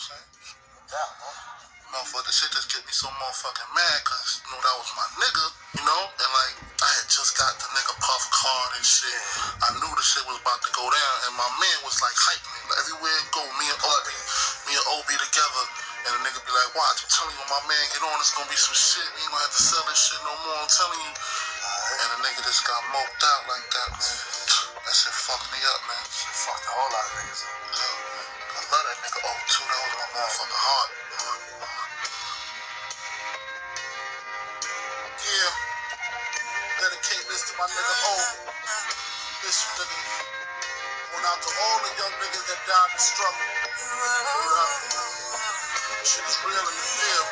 I'm saying? No, for the shit just get me so motherfucking mad, cause you know that was my nigga, you know, and like I had just got the nigga puff card and shit. I knew the shit was about to go down, and my man was like hyping me. Like, everywhere it go, me and Obi, me and Obi together, and the nigga be like, watch, I'm telling you, when my man get on, it's gonna be some shit. We ain't gonna have to sell this shit no more. I'm telling you. And the nigga just got moped out like that, man. That shit fucked me up, man. Shit fucked a whole lot of niggas up. Love that nigga O too. That was my motherfucking heart. Yeah. Dedicate this to my nigga O. This nigga. Going out to all the young niggas that died in the struggle. Up. Shit is real the field.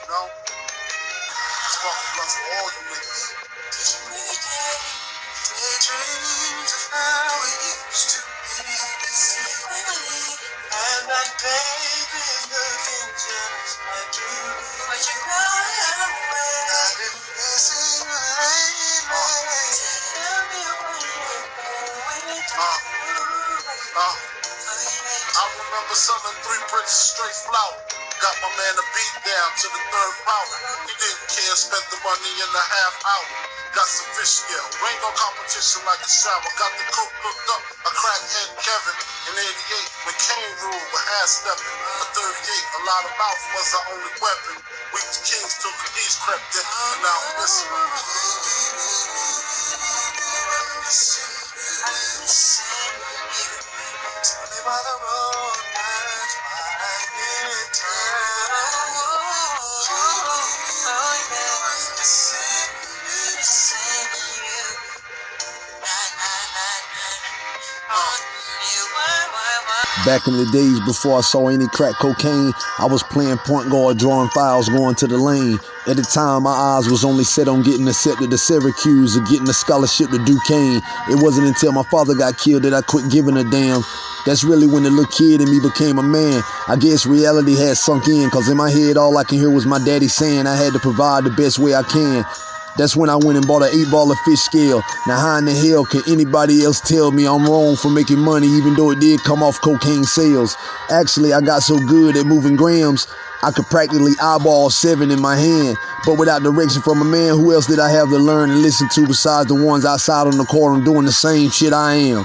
You know? Sparking blunts for all you niggas. Remember selling three bricks straight flour. Got my man a beat down to the third power. He didn't care, spent the money in a half hour. Got some fish scale, ain't no competition like a shower. Got the cook hooked up, a crackhead Kevin. In 88, when Kane ruled with half stepping. A 38, a lot of mouth was our only weapon. We the kings till the knees crept in, and now I'm listening. Why the road Back in the days before I saw any crack cocaine, I was playing point guard, drawing fouls, going to the lane. At the time, my eyes was only set on getting accepted to Syracuse or getting a scholarship to Duquesne. It wasn't until my father got killed that I quit giving a damn. That's really when the little kid in me became a man. I guess reality had sunk in, cause in my head all I can hear was my daddy saying I had to provide the best way I can. That's when I went and bought an eight ball of fish scale. Now, how in the hell can anybody else tell me I'm wrong for making money, even though it did come off cocaine sales? Actually, I got so good at moving grams, I could practically eyeball seven in my hand. But without direction from a man, who else did I have to learn and listen to besides the ones outside on the corner doing the same shit I am?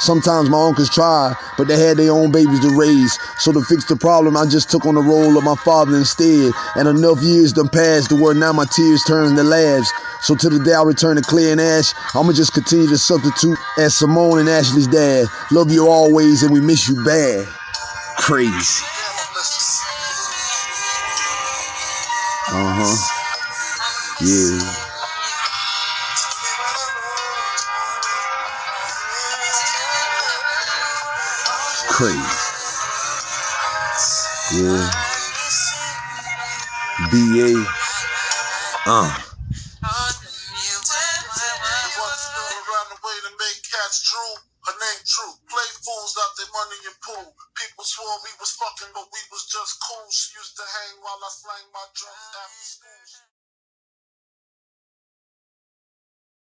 Sometimes my uncles tried, but they had their own babies to raise. So to fix the problem, I just took on the role of my father instead. And enough years done passed to where now my tears turn to laughs. So to the day I return to Clay and Ash, I'ma just continue to substitute as Simone and Ashley's dad. Love you always, and we miss you bad. Crazy. Uh huh. Yeah. Crazy. Yeah. B.A. Uh. Her name True. Play fools out their money pool. People swore we was fucking, but we was just cool. She used to hang while I my.